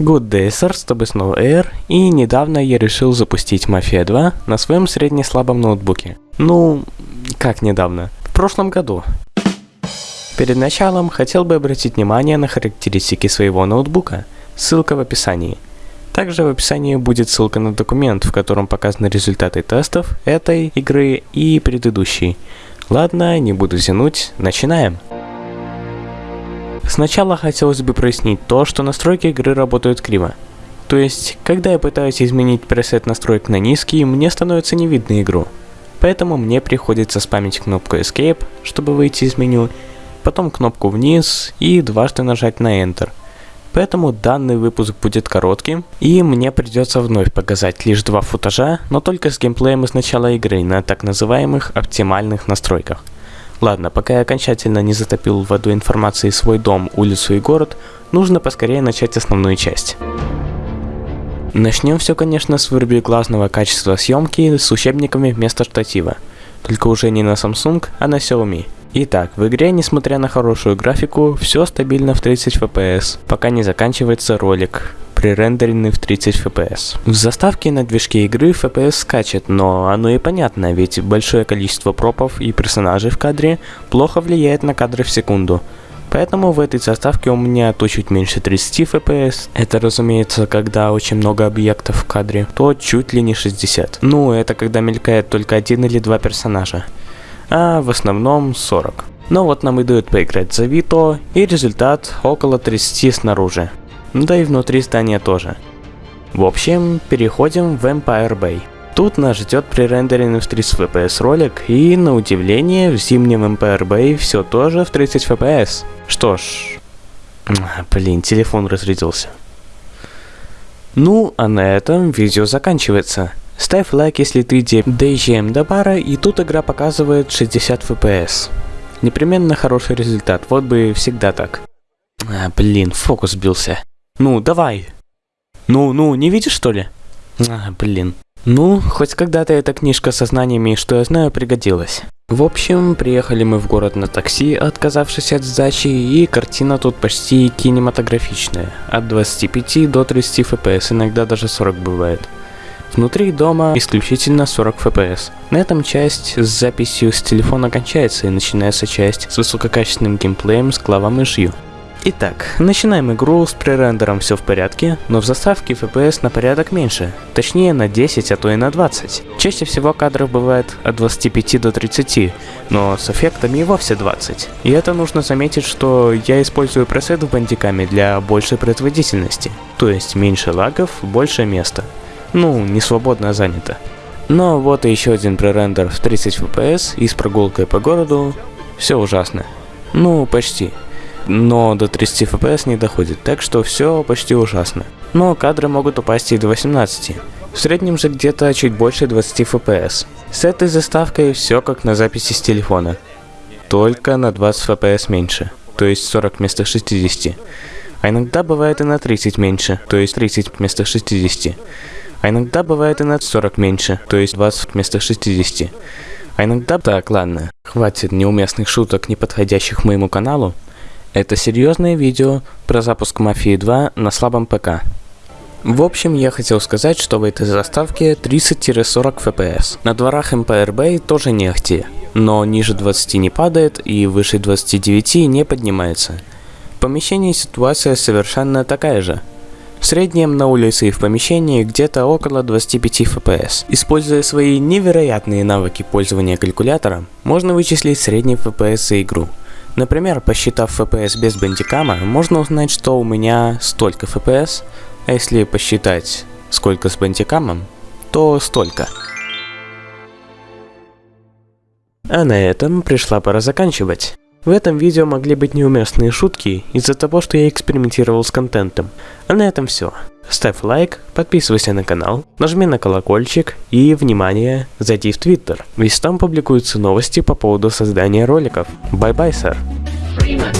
Good day, sir, с тобой снова Air, и недавно я решил запустить Mafia 2 на своем средне-слабом ноутбуке. Ну, как недавно? В прошлом году. Перед началом хотел бы обратить внимание на характеристики своего ноутбука. Ссылка в описании. Также в описании будет ссылка на документ, в котором показаны результаты тестов этой игры и предыдущей. Ладно, не буду тянуть, начинаем. Сначала хотелось бы прояснить то, что настройки игры работают криво. То есть, когда я пытаюсь изменить пресет настроек на низкий, мне становится не видно игру. Поэтому мне приходится спамить кнопку Escape, чтобы выйти из меню, потом кнопку вниз и дважды нажать на Enter. Поэтому данный выпуск будет коротким, и мне придется вновь показать лишь два футажа, но только с геймплеем из начала игры на так называемых оптимальных настройках. Ладно, пока я окончательно не затопил водой информации свой дом, улицу и город, нужно поскорее начать основную часть. Начнем все, конечно, с вырубеглазного качества съемки с учебниками вместо штатива. Только уже не на Samsung, а на Xiaomi. Итак, в игре, несмотря на хорошую графику, все стабильно в 30 FPS, пока не заканчивается ролик, пререндеренный в 30 FPS. В заставке на движке игры FPS скачет, но оно и понятно, ведь большое количество пропов и персонажей в кадре плохо влияет на кадры в секунду. Поэтому в этой заставке у меня то чуть меньше 30 FPS. Это, разумеется, когда очень много объектов в кадре, то чуть ли не 60. Ну, это когда мелькает только один или два персонажа а в основном 40. Но вот нам и дают поиграть за Вито, и результат около 30 снаружи. Да и внутри здания тоже. В общем, переходим в Empire Bay. Тут нас ждет пререндеренный в 30 FPS ролик, и на удивление в зимнем Empire Bay все тоже в 30 FPS. Что ж, блин, телефон разрядился. Ну, а на этом видео заканчивается. Ставь лайк, если ты доезжаем до бара, и тут игра показывает 60 FPS. Непременно хороший результат, вот бы всегда так. А, блин, фокус сбился. Ну, давай. Ну, ну, не видишь что ли? А, блин. Ну, хоть когда-то эта книжка со знаниями, что я знаю, пригодилась. В общем, приехали мы в город на такси, отказавшись от сдачи, и картина тут почти кинематографичная. От 25 до 30 FPS, иногда даже 40 бывает. Внутри дома исключительно 40 FPS. На этом часть с записью с телефона кончается и начинается часть с высококачественным геймплеем с клавомышью. Итак, начинаем игру, с пререндером все в порядке, но в заставке FPS на порядок меньше, точнее на 10, а то и на 20. Чаще всего кадров бывает от 25 до 30, но с эффектами и вовсе 20. И это нужно заметить, что я использую пресет в бандиками для большей производительности, то есть меньше лагов, больше места. Ну, не свободно, занято. Но вот и еще один пререндер в 30 FPS и с прогулкой по городу. Все ужасно. Ну, почти. Но до 30 FPS не доходит, так что все почти ужасно. Но кадры могут упасть и до 18. В среднем же где-то чуть больше 20 FPS. С этой заставкой все как на записи с телефона. Только на 20 FPS меньше, то есть 40 вместо 60. А иногда бывает и на 30 меньше, то есть 30 вместо 60. А иногда бывает и на 40 меньше, то есть 20 вместо 60. А иногда... Так, ладно, хватит неуместных шуток, не подходящих моему каналу. Это серьезное видео про запуск Мафии 2 на слабом ПК. В общем, я хотел сказать, что в этой заставке 30-40 FPS. На дворах Empire Bay тоже не ахти, но ниже 20 не падает и выше 29 не поднимается. В помещении ситуация совершенно такая же. В среднем на улице и в помещении где-то около 25 FPS. Используя свои невероятные навыки пользования калькулятором, можно вычислить средний FPS за игру. Например, посчитав FPS без бандикама, можно узнать, что у меня столько FPS, а если посчитать сколько с бандикамом, то столько. А на этом пришла пора заканчивать. В этом видео могли быть неуместные шутки из-за того, что я экспериментировал с контентом. А на этом все. Ставь лайк, подписывайся на канал, нажми на колокольчик и, внимание, зайди в Твиттер, ведь там публикуются новости по поводу создания роликов. Бай-бай, сэр. Freeman.